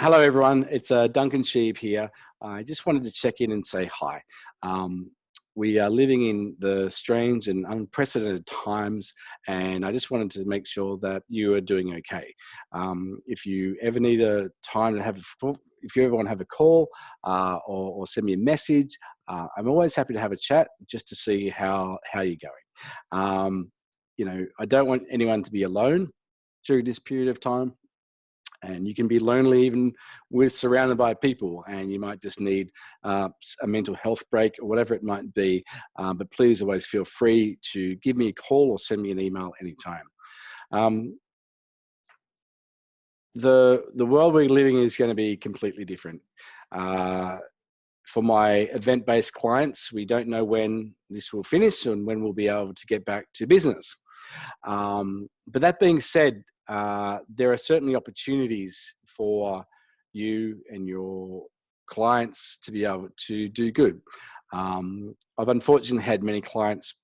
Hello, everyone. It's uh, Duncan Sheeb here. I just wanted to check in and say hi. Um, we are living in the strange and unprecedented times, and I just wanted to make sure that you are doing okay. Um, if you ever need a time to have, a, if you ever want to have a call uh, or, or, send me a message, uh, I'm always happy to have a chat just to see how how you're going. Um, you know, I don't want anyone to be alone during this period of time and you can be lonely even with surrounded by people and you might just need uh, a mental health break or whatever it might be um, but please always feel free to give me a call or send me an email anytime. Um, the the world we're living in is going to be completely different. Uh, for my event-based clients we don't know when this will finish and when we'll be able to get back to business. Um, but that being said uh, there are certainly opportunities for you and your clients to be able to do good. Um, I've unfortunately had many clients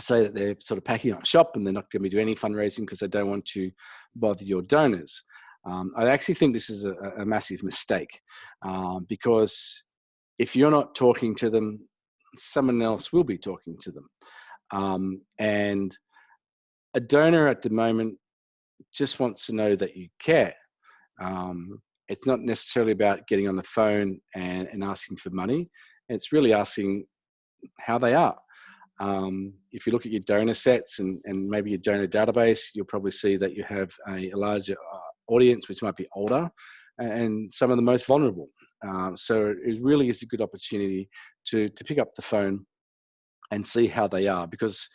say that they're sort of packing up shop and they're not going to be doing any fundraising because they don't want to bother your donors. Um, I actually think this is a, a massive mistake um, because if you're not talking to them, someone else will be talking to them. Um, and a donor at the moment just wants to know that you care. Um, it's not necessarily about getting on the phone and, and asking for money. It's really asking how they are. Um, if you look at your donor sets and, and maybe your donor database, you'll probably see that you have a, a larger uh, audience, which might be older and some of the most vulnerable. Um, so it really is a good opportunity to, to pick up the phone and see how they are because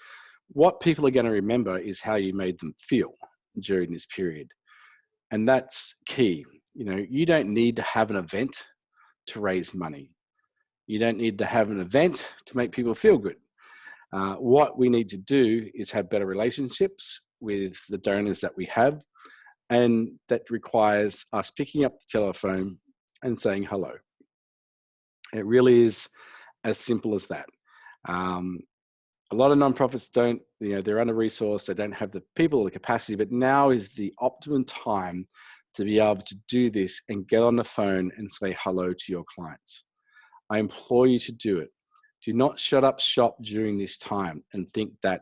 what people are going to remember is how you made them feel during this period. And that's key. You know, you don't need to have an event to raise money. You don't need to have an event to make people feel good. Uh, what we need to do is have better relationships with the donors that we have. And that requires us picking up the telephone and saying hello. It really is as simple as that. Um, a lot of nonprofits don't, you know, they're under resourced, they don't have the people or the capacity, but now is the optimum time to be able to do this and get on the phone and say hello to your clients. I implore you to do it. Do not shut up shop during this time and think that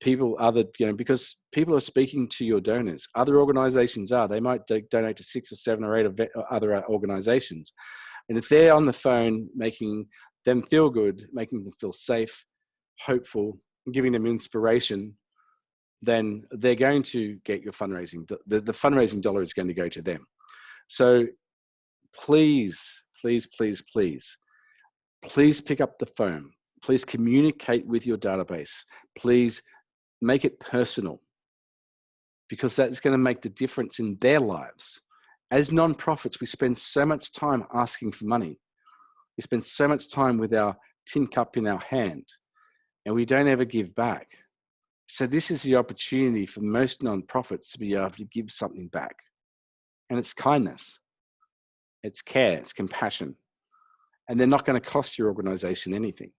people other, you know, because people are speaking to your donors. Other organizations are, they might donate to six or seven or eight of other uh, organizations. And if they're on the phone making them feel good, making them feel safe, hopeful, giving them inspiration, then they're going to get your fundraising. The, the fundraising dollar is going to go to them. So please, please, please, please, please pick up the phone. Please communicate with your database. Please make it personal because that's going to make the difference in their lives. As nonprofits, we spend so much time asking for money. We spend so much time with our tin cup in our hand and we don't ever give back. So this is the opportunity for most nonprofits to be able to give something back. And it's kindness, it's care, it's compassion. And they're not going to cost your organization anything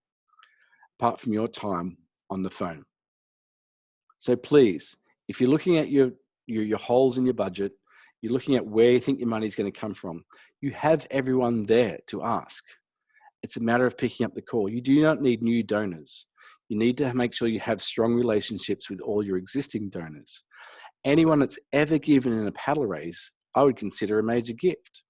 apart from your time on the phone. So please, if you're looking at your, your, your holes in your budget, you're looking at where you think your money is going to come from, you have everyone there to ask. It's a matter of picking up the call. You do not need new donors you need to make sure you have strong relationships with all your existing donors. Hmm. Anyone that's ever given in a paddle raise, I would consider a major gift.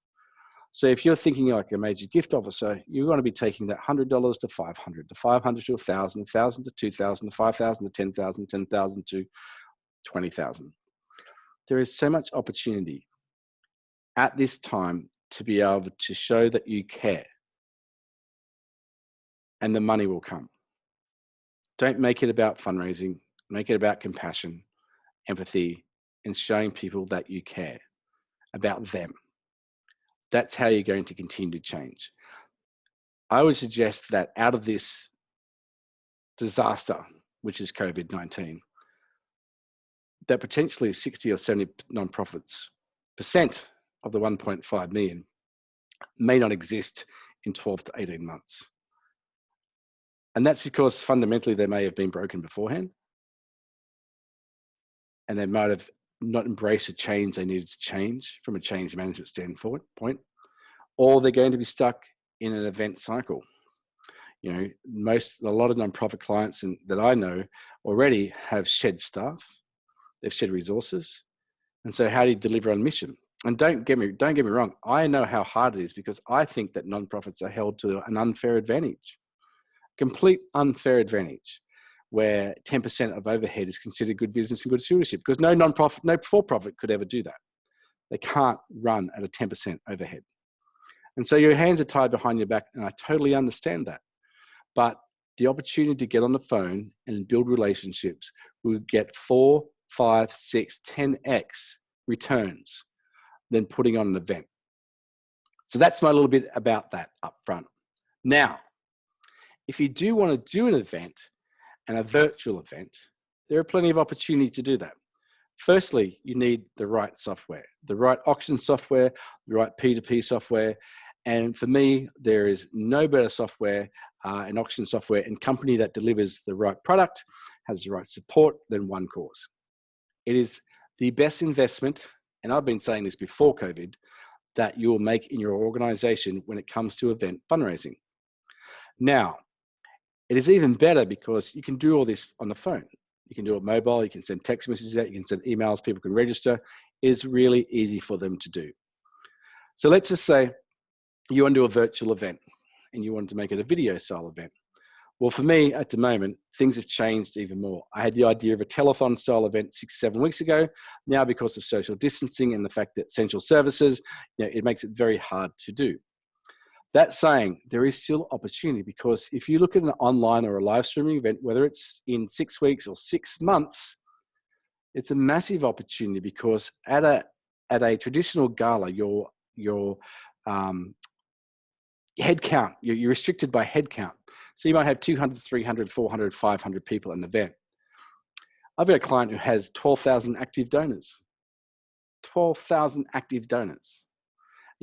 So if you're thinking like a major gift officer, you're going to be taking that $100 to 500, to 500 to 1,000, 1,000 to 2,000, to 5,000 to 10,000, 10,000 to 20,000. There is so much opportunity at this time to be able to show that you care and the money will come. Don't make it about fundraising, make it about compassion, empathy, and showing people that you care about them. That's how you're going to continue to change. I would suggest that out of this disaster, which is COVID-19, that potentially 60 or 70 nonprofits percent of the 1.5 million may not exist in 12 to 18 months. And that's because fundamentally they may have been broken beforehand. And they might have not embraced a change they needed to change from a change management standpoint, point, or they're going to be stuck in an event cycle. You know, most, a lot of nonprofit clients in, that I know already have shed staff, they've shed resources. And so how do you deliver on mission? And don't get me, don't get me wrong. I know how hard it is because I think that nonprofits are held to an unfair advantage, complete unfair advantage where 10% of overhead is considered good business and good stewardship because no non-profit, no for-profit could ever do that. They can't run at a 10% overhead. And so your hands are tied behind your back and I totally understand that. But the opportunity to get on the phone and build relationships will get four, five, six, 10x returns than putting on an event. So that's my little bit about that up front. Now, if you do want to do an event, and a virtual event, there are plenty of opportunities to do that. Firstly, you need the right software, the right auction software, the right P2P software. And for me, there is no better software, uh, an auction software and company that delivers the right product, has the right support than OneCause. It is the best investment, and I've been saying this before COVID, that you will make in your organization when it comes to event fundraising. Now, it is even better because you can do all this on the phone. You can do it mobile, you can send text messages out, you can send emails, people can register. It is really easy for them to do. So let's just say you want to do a virtual event and you wanted to make it a video style event. Well, for me at the moment, things have changed even more. I had the idea of a telethon style event six, seven weeks ago. Now, because of social distancing and the fact that essential services, you know, it makes it very hard to do. That saying, there is still opportunity because if you look at an online or a live streaming event, whether it's in six weeks or six months, it's a massive opportunity because at a at a traditional gala, your your um, head count, you're, you're restricted by head count. So you might have 200, 300, 400, 500 people at an event. I've got a client who has 12,000 active donors. 12,000 active donors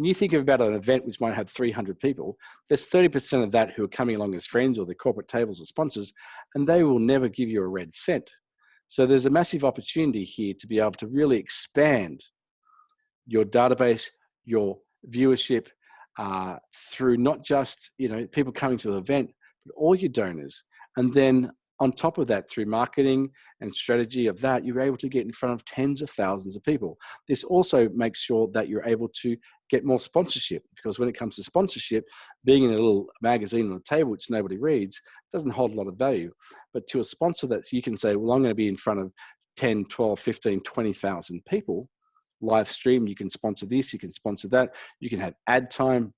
and you think about an event which might have 300 people, there's 30% of that who are coming along as friends or their corporate tables or sponsors, and they will never give you a red cent. So there's a massive opportunity here to be able to really expand your database, your viewership uh, through not just you know people coming to the event, but all your donors, and then on top of that, through marketing and strategy of that, you're able to get in front of tens of thousands of people. This also makes sure that you're able to get more sponsorship because when it comes to sponsorship, being in a little magazine on the table which nobody reads doesn't hold a lot of value. But to a sponsor that you can say, well, I'm going to be in front of 10, 12, 15, 20,000 people, live stream, you can sponsor this, you can sponsor that, you can have ad time.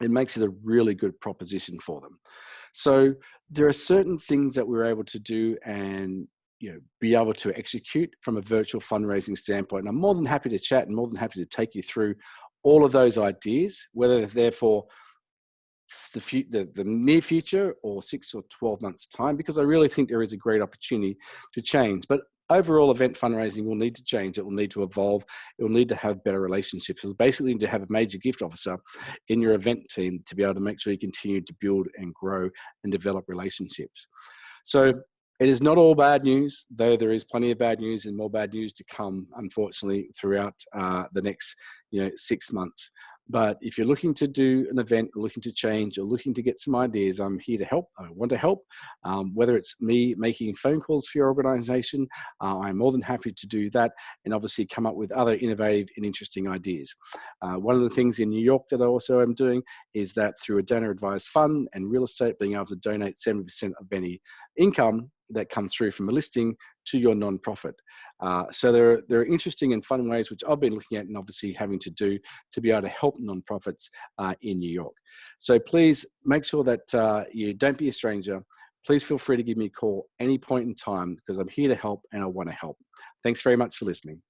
It makes it a really good proposition for them. So there are certain things that we're able to do and you know, be able to execute from a virtual fundraising standpoint. And I'm more than happy to chat and more than happy to take you through all of those ideas, whether they're for the, the, the near future or six or 12 months time, because I really think there is a great opportunity to change. But overall event fundraising will need to change. It will need to evolve. It will need to have better relationships. It'll basically need to have a major gift officer in your event team to be able to make sure you continue to build and grow and develop relationships. So it is not all bad news, though there is plenty of bad news and more bad news to come, unfortunately, throughout uh, the next you know, six months. But if you're looking to do an event, looking to change, or looking to get some ideas, I'm here to help. I want to help. Um, whether it's me making phone calls for your organization, uh, I'm more than happy to do that and obviously come up with other innovative and interesting ideas. Uh, one of the things in New York that I also am doing is that through a donor advised fund and real estate, being able to donate 70% of any income that comes through from a listing to your nonprofit. Uh, so there are, there are interesting and fun ways which I've been looking at and obviously having to do to be able to help nonprofits uh, in New York. So please make sure that uh, you don't be a stranger. Please feel free to give me a call any point in time because I'm here to help and I want to help. Thanks very much for listening.